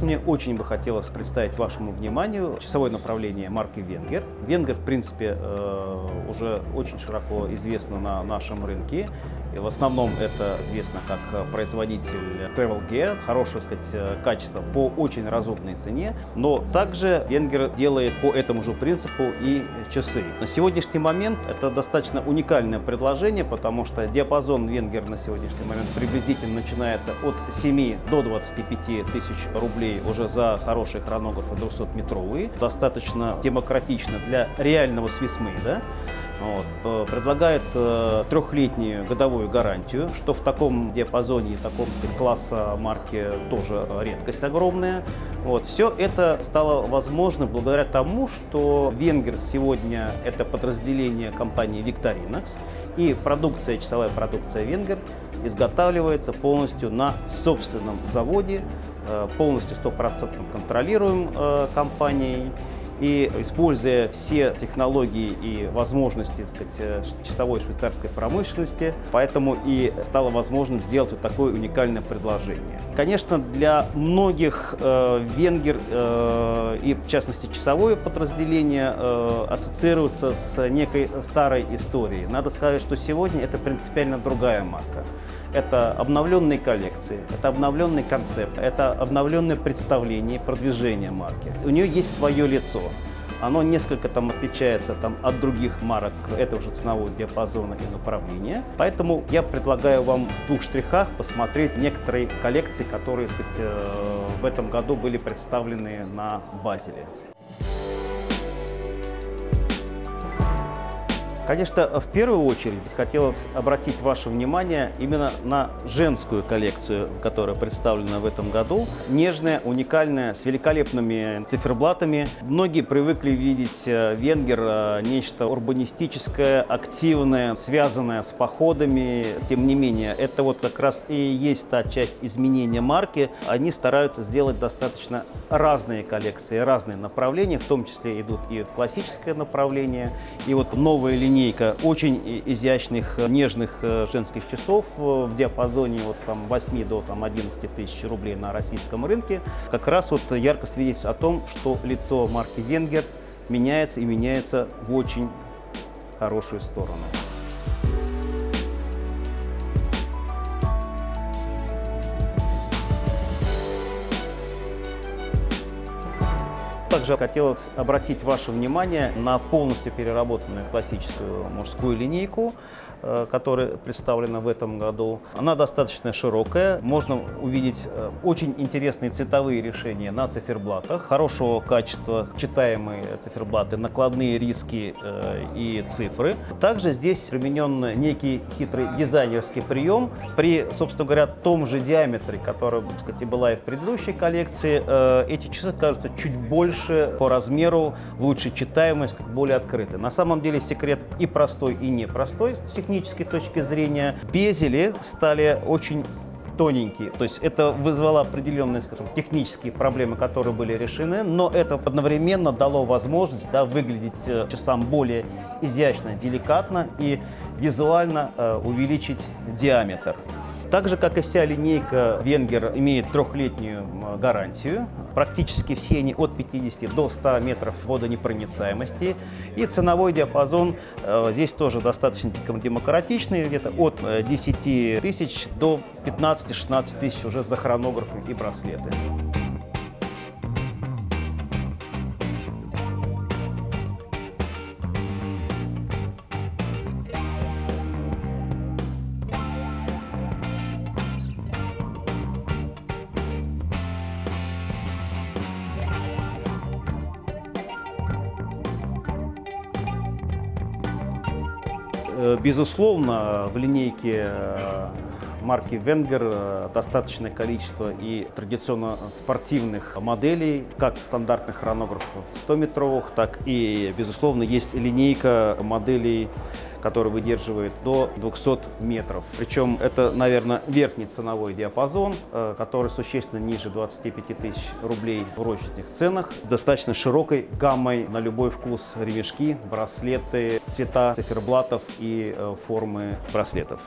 Мне очень бы хотелось представить вашему вниманию часовое направление марки Венгер. Венгер, в принципе, э, уже очень широко известна на нашем рынке. И в основном это известно как производитель Travel Gear, хорошее сказать, качество по очень разумной цене, но также Венгер делает по этому же принципу и часы. На сегодняшний момент это достаточно уникальное предложение, потому что диапазон Венгер на сегодняшний момент приблизительно начинается от 7 до 25 тысяч рублей уже за хорошие хронографы 200-метровые. Достаточно демократично для реального свисмейда. Вот. Э, предлагает э, трехлетнюю годовую гарантию, что в таком диапазоне, таком сказать, класса марки тоже редкость огромная. Вот. Все это стало возможно благодаря тому, что Венгер сегодня это подразделение компании Victorinox, и продукция, часовая продукция Венгер изготавливается полностью на собственном заводе, э, полностью стопроцентно контролируем компанией. И используя все технологии и возможности так сказать, э, часовой швейцарской промышленности, поэтому и стало возможным сделать вот такое уникальное предложение. Конечно, для многих э, венгер э, и, в частности, часовое подразделение э, ассоциируется с некой старой историей. Надо сказать, что сегодня это принципиально другая марка. Это обновленные коллекции, это обновленный концепт, это обновленное представление, продвижение марки. У нее есть свое лицо. Оно несколько там отличается там, от других марок этого же ценового диапазона и направления. Поэтому я предлагаю вам в двух штрихах посмотреть некоторые коллекции, которые сказать, э, в этом году были представлены на Базеле. Конечно, в первую очередь хотелось обратить ваше внимание именно на женскую коллекцию, которая представлена в этом году. Нежная, уникальная, с великолепными циферблатами. Многие привыкли видеть э, венгер э, нечто урбанистическое, активное, связанное с походами. Тем не менее, это вот как раз и есть та часть изменения марки. Они стараются сделать достаточно разные коллекции, разные направления, в том числе идут и в классическое направление, и вот новая линия линейка очень изящных, нежных э, женских часов э, в диапазоне от там, 8 до там, 11 тысяч рублей на российском рынке. Как раз вот ярко свидетельствует о том, что лицо марки Венгер меняется и меняется в очень хорошую сторону. Также хотелось обратить ваше внимание на полностью переработанную классическую мужскую линейку, э, которая представлена в этом году. Она достаточно широкая, можно увидеть э, очень интересные цветовые решения на циферблатах, хорошего качества читаемые циферблаты, накладные риски э, и цифры. Также здесь применен некий хитрый дизайнерский прием. При, собственно говоря, том же диаметре, который, так сказать, была и в предыдущей коллекции, эти часы кажутся чуть больше больше по размеру, лучше читаемость, более открытая. На самом деле секрет и простой, и непростой с технической точки зрения. Безели стали очень тоненькие. То есть это вызвало определенные скажем, технические проблемы, которые были решены, но это одновременно дало возможность да, выглядеть э, часам более изящно, деликатно и визуально э, увеличить диаметр. Так же, как и вся линейка Венгер имеет трехлетнюю гарантию. Практически все они от 50 до 100 метров водонепроницаемости. И ценовой диапазон э, здесь тоже достаточно демократичный, где-то от 10 э, тысяч до 15-16 тысяч уже за хронографы и браслеты. Безусловно, в линейке э, марки Венгер э, достаточное количество и традиционно спортивных моделей, как стандартных хронографов 100-метровых, так и, безусловно, есть линейка моделей который выдерживает до 200 метров. Причем это, наверное, верхний ценовой диапазон, э, который существенно ниже 25 тысяч рублей в розничных ценах, с достаточно широкой гаммой на любой вкус ремешки, браслеты, цвета циферблатов и э, формы браслетов.